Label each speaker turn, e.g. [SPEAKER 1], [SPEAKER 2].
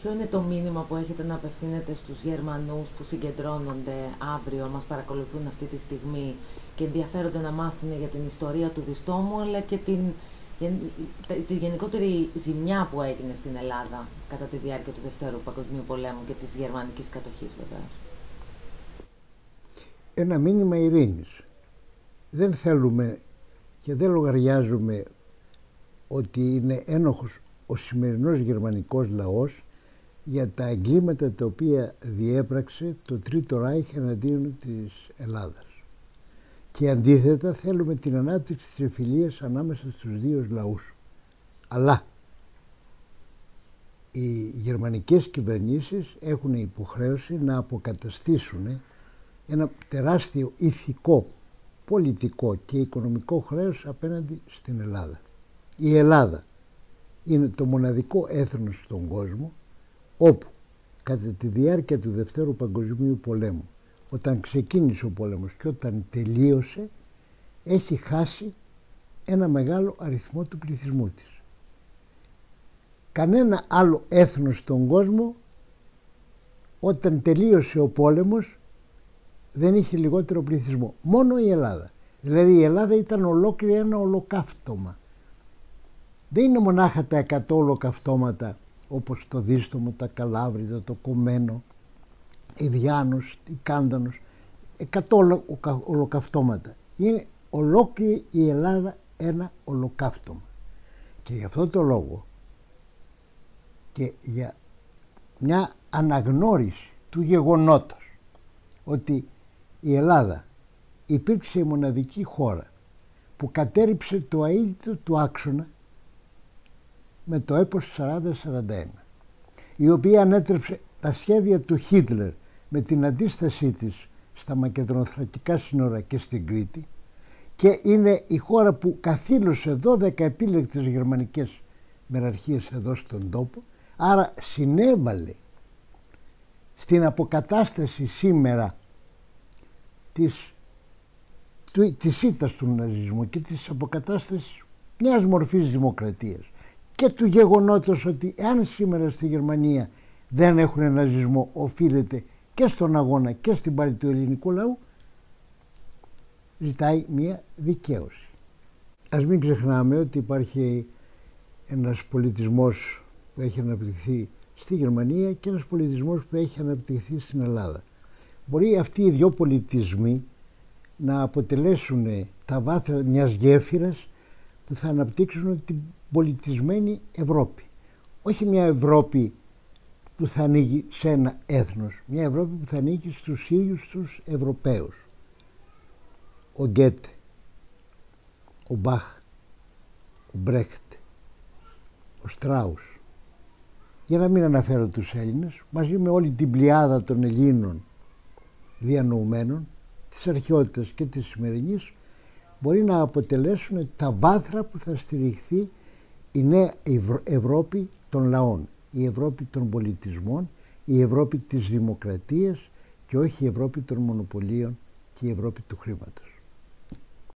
[SPEAKER 1] Ποιο είναι το μήνυμα που έχετε να απευθύνετε στους Γερμανούς που συγκεντρώνονται αύριο, μας παρακολουθούν αυτή τη στιγμή και ενδιαφέρονται να μάθουν για την ιστορία του διστόμου αλλά και την, τη γενικότερη ζημιά που έγινε στην Ελλάδα κατά τη διάρκεια του Δευτέρου Παγκοσμίου Πολέμου και της γερμανικής κατοχής βεβαίως.
[SPEAKER 2] Ένα μήνυμα ειρήνης. Δεν θέλουμε και δεν λογαριάζουμε ότι είναι ένοχος ο σημερινός γερμανικός λαός για τα εγκλήματα τα οποία διέπραξε το Τρίτο Ράιχ εναντίον της Ελλάδας. Και αντίθετα θέλουμε την ανάπτυξη της εφηλίας ανάμεσα στους δύο λαούς. Αλλά οι γερμανικές κυβερνήσεις έχουν υποχρέωση να αποκαταστήσουν ένα τεράστιο ηθικό, πολιτικό και οικονομικό χρέος απέναντι στην Ελλάδα. Η Ελλάδα είναι το μοναδικό έθνος στον κόσμο όπου κατά τη διάρκεια του Δευτέρου Παγκοσμίου Πολέμου όταν ξεκίνησε ο πόλεμος και όταν τελείωσε έχει χάσει ένα μεγάλο αριθμό του πληθυσμού της. Κανένα άλλο έθνος στον κόσμο όταν τελείωσε ο πόλεμος δεν είχε λιγότερο πληθυσμό. Μόνο η Ελλάδα. Δηλαδή η Ελλάδα ήταν ολόκληρη ένα ολοκαύτωμα. Δεν είναι μονάχα τα 100 ολοκαυτώματα όπως το Δίστομο, τα Καλάβριδα, το Κομμένο, η Βιάνος, η Κάντανος, 100 ολοκαυτώματα. Είναι ολόκληρη η Ελλάδα ένα ολοκαύτωμα. Και γι' αυτό το λόγο και για μια αναγνώριση του γεγονότος ότι η Ελλάδα υπήρξε η μοναδική χώρα που κατέριψε το αίτητο του άξονα με το έπος 40-41 η οποία ανέτρεψε τα σχέδια του Χίτλερ με την αντίστασή της στα μακεδονοθρακικά σύνορα και στην Κρήτη και είναι η χώρα που καθήλωσε 12 επίλεκτες γερμανικές μεραρχίες εδώ στον τόπο άρα συνέβαλε στην αποκατάσταση σήμερα της, της ήττας του ναζισμού και της αποκατάστασης μιας μορφής δημοκρατίας και του γεγονότος ότι αν σήμερα στη Γερμανία δεν έχουν ναζισμό οφείλεται και στον αγώνα και στην πάλη του ελληνικού λαού ζητάει μια δικαίωση. Ας μην ξεχνάμε ότι υπάρχει ένας πολιτισμός που έχει αναπτυχθεί στη Γερμανία και ένας πολιτισμός που έχει αναπτυχθεί στην Ελλάδα. Μπορεί αυτοί οι δυο πολιτισμοί να αποτελέσουν τα βάθρα μιας γέφυρας που θα αναπτύξουν την πολιτισμένη Ευρώπη. Όχι μια Ευρώπη που θα ανοίγει σε ένα έθνος, μια Ευρώπη που θα ανοίγει στους ίδιους τους Ευρωπαίους. Ο Γκέτ, ο Μπαχ, ο Μπρέχτ, ο Στράους, για να μην αναφέρω τους Έλληνες, μαζί με όλη την πλειάδα των Ελλήνων διανοουμένων, της αρχαιότητας και της σημερινής, μπορεί να αποτελέσουν τα βάθρα που θα στηριχθεί η νέα Ευρώπη των λαών, η Ευρώπη των πολιτισμών, η Ευρώπη της δημοκρατίας και όχι η Ευρώπη των μονοπωλίων και η Ευρώπη του χρήματος.